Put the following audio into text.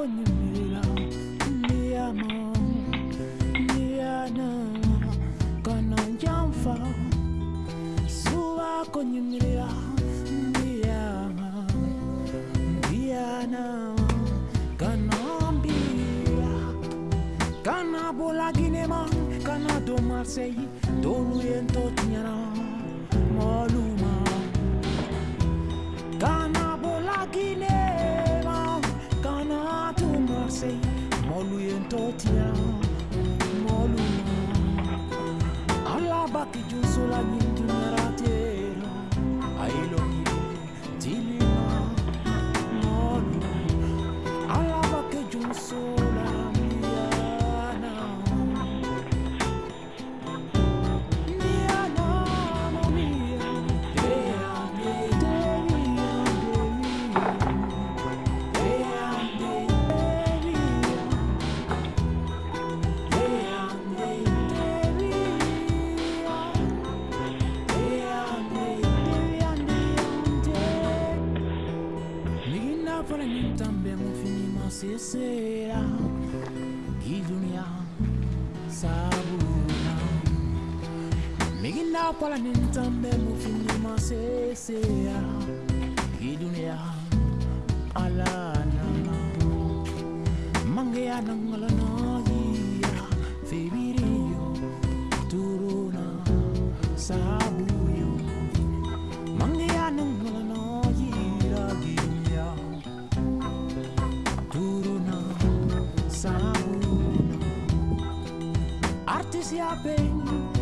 konyumira ndiyama ndiyana kana njamfa suba konyumira ndiyama ndiyana kana mbira kana bolaginema kana do marseille doluyen totinyana moluma 多甜。Nina para mim também um fim mas será. Que dunia sabuna Nina para mim também um Você há bem.